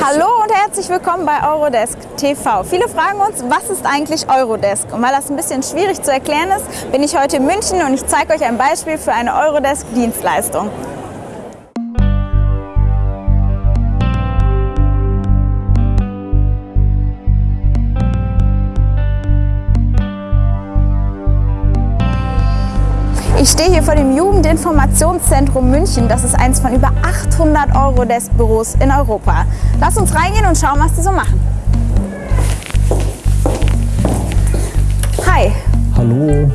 Hallo und herzlich willkommen bei Eurodesk TV. Viele fragen uns, was ist eigentlich Eurodesk? Und weil das ein bisschen schwierig zu erklären ist, bin ich heute in München und ich zeige euch ein Beispiel für eine Eurodesk-Dienstleistung. Ich stehe hier vor dem Jugendinformationszentrum München. Das ist eins von über 800 Eurodesk-Büros in Europa. Lass uns reingehen und schauen, was die so machen. Hi. Hallo.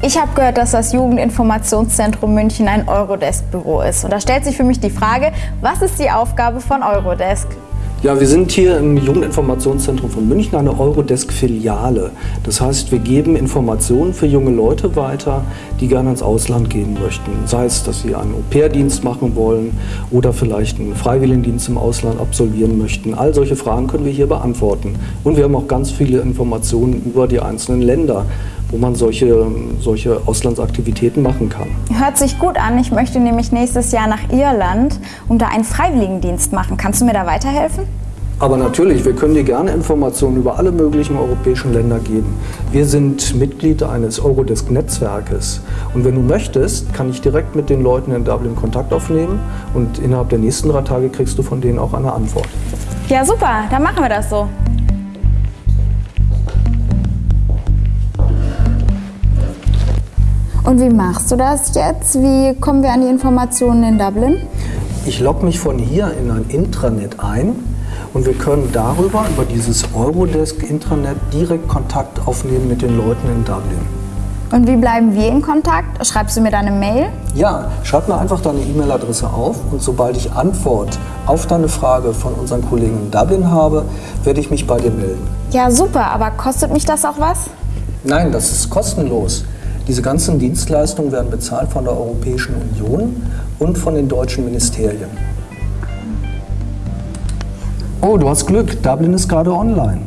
Ich habe gehört, dass das Jugendinformationszentrum München ein Eurodesk-Büro ist. Und da stellt sich für mich die Frage, was ist die Aufgabe von Eurodesk? Ja, wir sind hier im Jugendinformationszentrum von München eine Eurodesk-Filiale. Das heißt, wir geben Informationen für junge Leute weiter, die gerne ins Ausland gehen möchten. Sei es, dass sie einen Au-pair-Dienst machen wollen oder vielleicht einen Freiwilligendienst im Ausland absolvieren möchten. All solche Fragen können wir hier beantworten. Und wir haben auch ganz viele Informationen über die einzelnen Länder wo man solche, solche Auslandsaktivitäten machen kann. Hört sich gut an. Ich möchte nämlich nächstes Jahr nach Irland und da einen Freiwilligendienst machen. Kannst du mir da weiterhelfen? Aber natürlich, wir können dir gerne Informationen über alle möglichen europäischen Länder geben. Wir sind Mitglied eines Eurodesk-Netzwerkes. Und wenn du möchtest, kann ich direkt mit den Leuten in Dublin Kontakt aufnehmen und innerhalb der nächsten drei Tage kriegst du von denen auch eine Antwort. Ja, super, dann machen wir das so. Und wie machst du das jetzt? Wie kommen wir an die Informationen in Dublin? Ich logge mich von hier in ein Intranet ein und wir können darüber, über dieses Eurodesk-Intranet, direkt Kontakt aufnehmen mit den Leuten in Dublin. Und wie bleiben wir in Kontakt? Schreibst du mir dann eine Mail? Ja, schreib mir einfach deine E-Mail-Adresse auf und sobald ich Antwort auf deine Frage von unseren Kollegen in Dublin habe, werde ich mich bei dir melden. Ja, super, aber kostet mich das auch was? Nein, das ist kostenlos. Diese ganzen Dienstleistungen werden bezahlt von der Europäischen Union und von den deutschen Ministerien. Oh, du hast Glück, Dublin ist gerade online.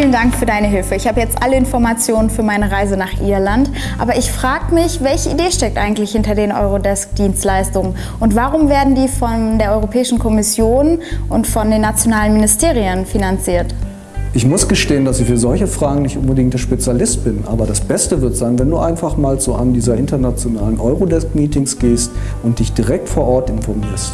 Vielen Dank für deine Hilfe. Ich habe jetzt alle Informationen für meine Reise nach Irland. Aber ich frage mich, welche Idee steckt eigentlich hinter den Eurodesk-Dienstleistungen? Und warum werden die von der Europäischen Kommission und von den nationalen Ministerien finanziert? Ich muss gestehen, dass ich für solche Fragen nicht unbedingt der Spezialist bin, aber das Beste wird sein, wenn du einfach mal zu einem dieser internationalen Eurodesk-Meetings gehst und dich direkt vor Ort informierst.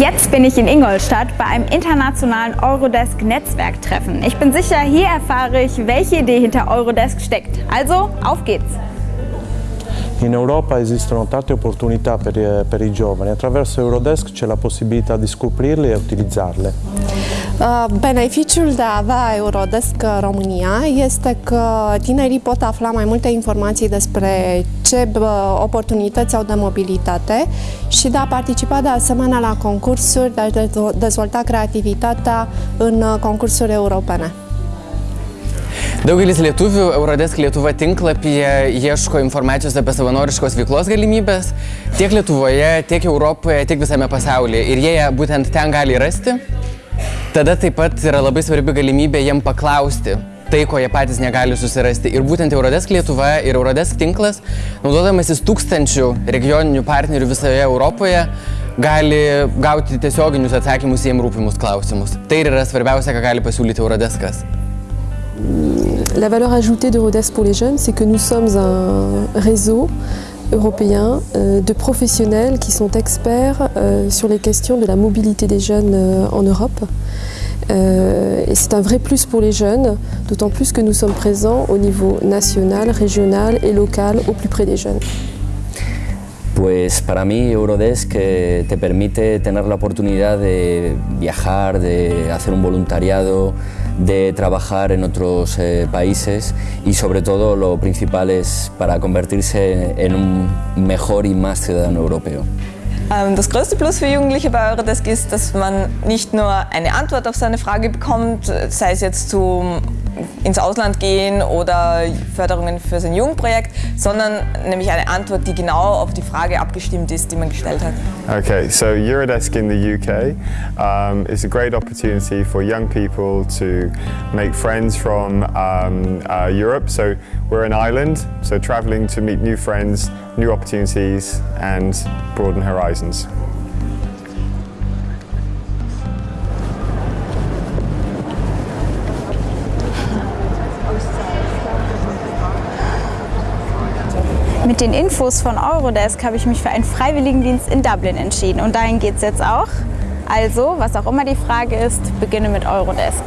Jetzt bin ich in Ingolstadt bei einem internationalen Eurodesk-Netzwerktreffen. Ich bin sicher, hier erfahre ich, welche Idee hinter Eurodesk steckt. Also, auf geht's! In Europa esistono tante opportunità per, per, i giovani, attraverso Eurodesk c'è la possibilità di scoprirle e utilizzarle. Uh, beneficiul de a avea Eurodesk România este că tinerii pot afla mai multe informații despre ce oportunități au de mobilitate și de a participa de asemenea la concursuri, de a dezvolta creativitatea în concursuri europene. Daugelis lietuvių Eurodesk Lietuva tinklapyje ieško informacijos apie savanoriškos veiklos galimybės tiek Lietuvoje, tiek Europoje, tiek visame pasaulyje. Ir jie būtent ten gali rasti. Tada taip pat yra labai svarbi galimybė jiem paklausti tai, ko jie patys negali susirasti. Ir būtent Eurodesk Lietuva ir Eurodesk tinklas, naudodamasis tūkstančių regioninių partnerių visoje Europoje, gali gauti tiesioginius atsakymus į jiems rūpimus klausimus. Tai yra svarbiausia, ką gali pasiūlyti Eurodeskas. La valeur ajoutée d'Eurodesk pour les jeunes, c'est que nous sommes un réseau européen euh, de professionnels qui sont experts euh, sur les questions de la mobilité des jeunes euh, en Europe. et c'est un vrai plus pour les jeunes, d'autant plus que nous sommes présents au niveau national, régional et local, au plus près des jeunes. Pues para mí Eurodesk te permite tener la oportunidad de viajar, de hacer un voluntariado, de trabajar en otros eh, países y sobre todo lo principal es para convertirse en un mejor y más ciudadano europeo. Ähm, das größte Plus für Jugendliche bei Eurodesk ist, dass man nicht nur eine Antwort auf seine Frage bekommt, sei es jetzt zu ins Ausland gehen oder Förderungen für sein Jugendprojekt, sondern nämlich eine Antwort, die genau auf die Frage abgestimmt ist, die man gestellt hat. Okay, so Eurodesk in the UK um, is a great opportunity for young people to make friends from um, uh, Europe. So we're an island, so traveling to meet new friends, new opportunities and broaden horizons. Mit den Infos von Eurodesk habe ich mich für einen Freiwilligendienst in Dublin entschieden und dahin geht es jetzt auch. Also, was auch immer die Frage ist, beginne mit Eurodesk.